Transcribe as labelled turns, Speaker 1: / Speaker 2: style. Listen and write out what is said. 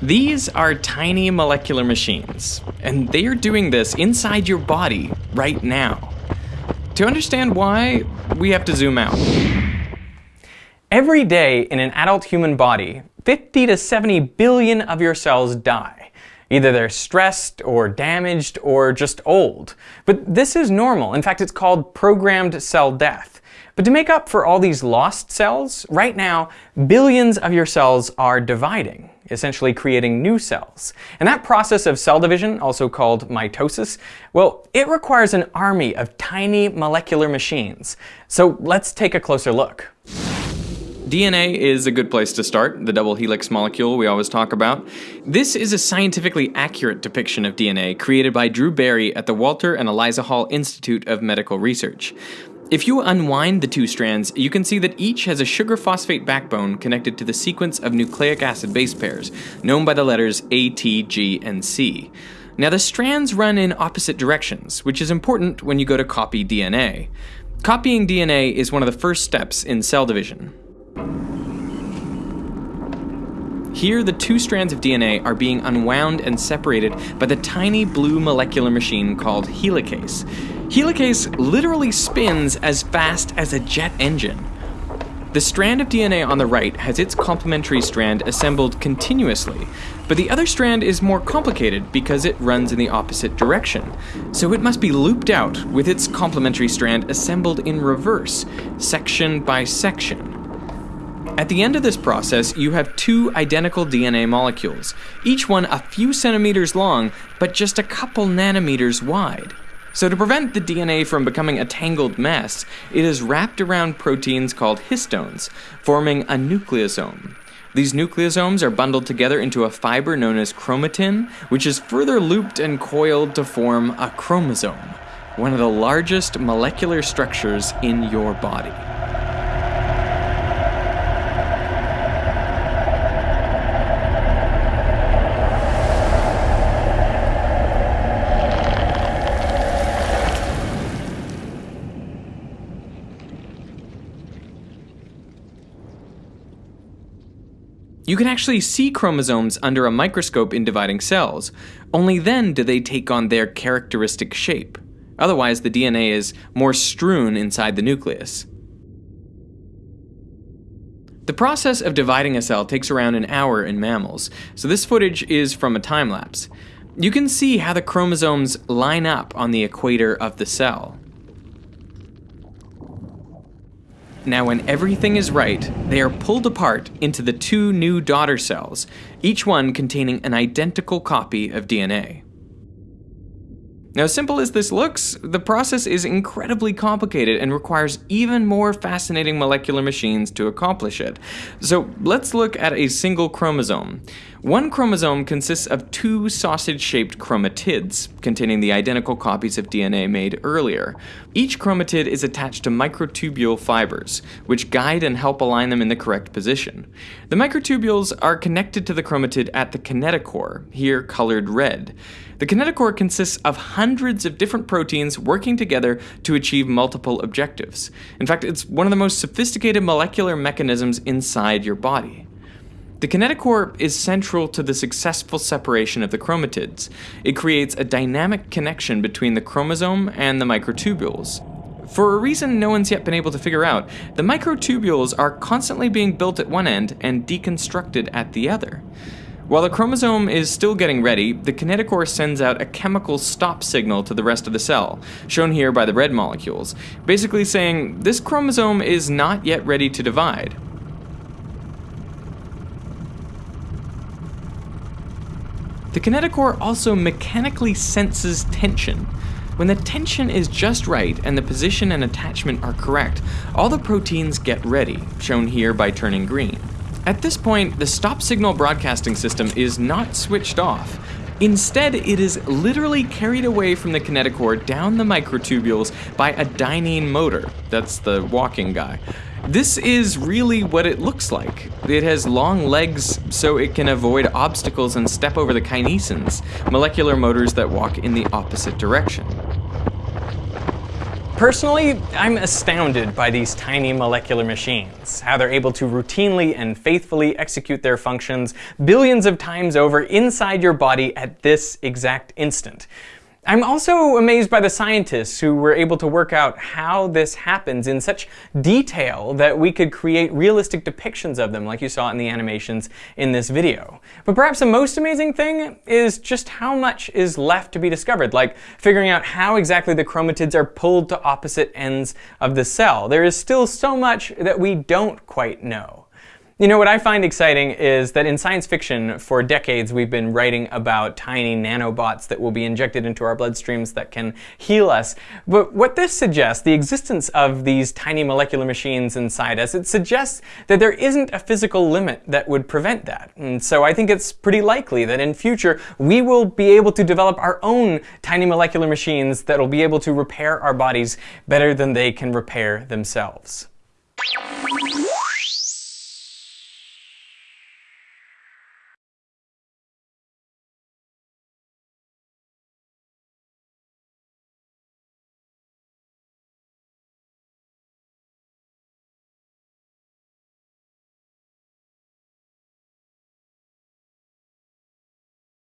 Speaker 1: These are tiny molecular machines, and they are doing this inside your body right now. To understand why, we have to zoom out. Every day in an adult human body, 50 to 70 billion of your cells die. Either they're stressed or damaged or just old. But this is normal. In fact, it's called programmed cell death. But to make up for all these lost cells, right now, billions of your cells are dividing, essentially creating new cells. And that process of cell division, also called mitosis, well, it requires an army of tiny molecular machines. So let's take a closer look. DNA is a good place to start, the double helix molecule we always talk about. This is a scientifically accurate depiction of DNA created by Drew Berry at the Walter and Eliza Hall Institute of Medical Research. If you unwind the two strands, you can see that each has a sugar phosphate backbone connected to the sequence of nucleic acid base pairs, known by the letters A, T, G, and C. Now the strands run in opposite directions, which is important when you go to copy DNA. Copying DNA is one of the first steps in cell division. Here, the two strands of DNA are being unwound and separated by the tiny blue molecular machine called helicase. Helicase literally spins as fast as a jet engine. The strand of DNA on the right has its complementary strand assembled continuously, but the other strand is more complicated because it runs in the opposite direction. So it must be looped out with its complementary strand assembled in reverse, section by section. At the end of this process, you have two identical DNA molecules, each one a few centimeters long, but just a couple nanometers wide. So to prevent the DNA from becoming a tangled mess, it is wrapped around proteins called histones, forming a nucleosome. These nucleosomes are bundled together into a fiber known as chromatin, which is further looped and coiled to form a chromosome, one of the largest molecular structures in your body. You can actually see chromosomes under a microscope in dividing cells. Only then do they take on their characteristic shape. Otherwise, the DNA is more strewn inside the nucleus. The process of dividing a cell takes around an hour in mammals, so this footage is from a time lapse. You can see how the chromosomes line up on the equator of the cell. Now, when everything is right, they are pulled apart into the two new daughter cells, each one containing an identical copy of DNA. Now, simple as this looks, the process is incredibly complicated and requires even more fascinating molecular machines to accomplish it. So let's look at a single chromosome. One chromosome consists of two sausage-shaped chromatids, containing the identical copies of DNA made earlier. Each chromatid is attached to microtubule fibers, which guide and help align them in the correct position. The microtubules are connected to the chromatid at the kinetochore, here colored red. The kinetochore consists of hundreds of different proteins working together to achieve multiple objectives. In fact, it's one of the most sophisticated molecular mechanisms inside your body. The kinetochore is central to the successful separation of the chromatids. It creates a dynamic connection between the chromosome and the microtubules. For a reason no one's yet been able to figure out, the microtubules are constantly being built at one end and deconstructed at the other. While the chromosome is still getting ready, the kinetochore sends out a chemical stop signal to the rest of the cell, shown here by the red molecules, basically saying this chromosome is not yet ready to divide. The kinetochore also mechanically senses tension. When the tension is just right and the position and attachment are correct, all the proteins get ready, shown here by turning green. At this point, the stop signal broadcasting system is not switched off. Instead, it is literally carried away from the kinetochore down the microtubules by a dynein motor. That's the walking guy. This is really what it looks like. It has long legs so it can avoid obstacles and step over the kinesins, molecular motors that walk in the opposite direction. Personally, I'm astounded by these tiny molecular machines, how they're able to routinely and faithfully execute their functions billions of times over inside your body at this exact instant. I'm also amazed by the scientists who were able to work out how this happens in such detail that we could create realistic depictions of them like you saw in the animations in this video. But perhaps the most amazing thing is just how much is left to be discovered, like figuring out how exactly the chromatids are pulled to opposite ends of the cell. There is still so much that we don't quite know. You know, what I find exciting is that in science fiction, for decades, we've been writing about tiny nanobots that will be injected into our bloodstreams that can heal us. But what this suggests, the existence of these tiny molecular machines inside us, it suggests that there isn't a physical limit that would prevent that. And so I think it's pretty likely that in future, we will be able to develop our own tiny molecular machines that will be able to repair our bodies better than they can repair themselves.